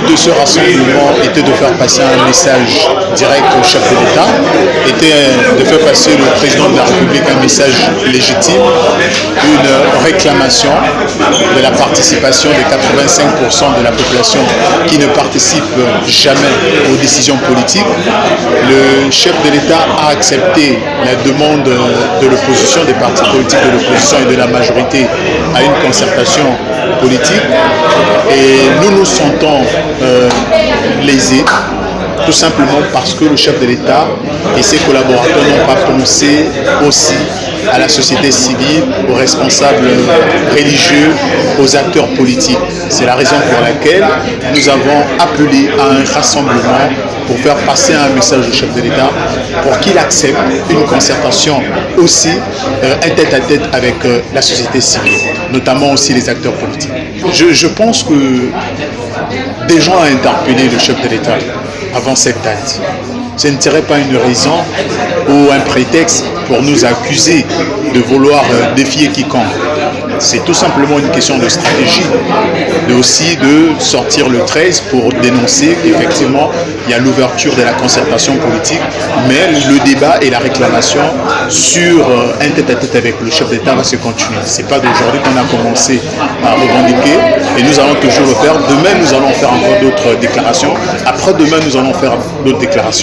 but de ce rassemblement était de faire passer un message direct au chef de l'État, était de faire passer au président de la République un message légitime, une réclamation de la participation des 85% de la population qui ne participe jamais aux décisions politiques. Le chef de l'État a accepté la demande de l'opposition, des partis politiques de l'opposition et de la majorité à une concertation politique. Et nous sentons euh, lésés tout simplement parce que le chef de l'État et ses collaborateurs n'ont pas pensé aussi à la société civile, aux responsables religieux, aux acteurs politiques. C'est la raison pour laquelle nous avons appelé à un rassemblement pour faire passer un message au chef de l'État pour qu'il accepte une concertation aussi euh, un tête-à-tête avec euh, la société civile, notamment aussi les acteurs politiques. Je, je pense que des gens ont interpellé le chef de l'État avant cette date. Ce ne serait pas une raison ou un prétexte pour nous accuser de vouloir euh, défier quiconque. C'est tout simplement une question de stratégie, mais aussi de sortir le 13 pour dénoncer qu'effectivement, il y a l'ouverture de la concertation politique, mais le débat et la réclamation sur euh, un tête-à-tête avec le chef d'État va se continuer. Ce n'est pas d'aujourd'hui qu'on a commencé à revendiquer et nous allons toujours le faire. Demain, nous allons faire encore d'autres déclarations. Après demain, nous allons faire d'autres déclarations.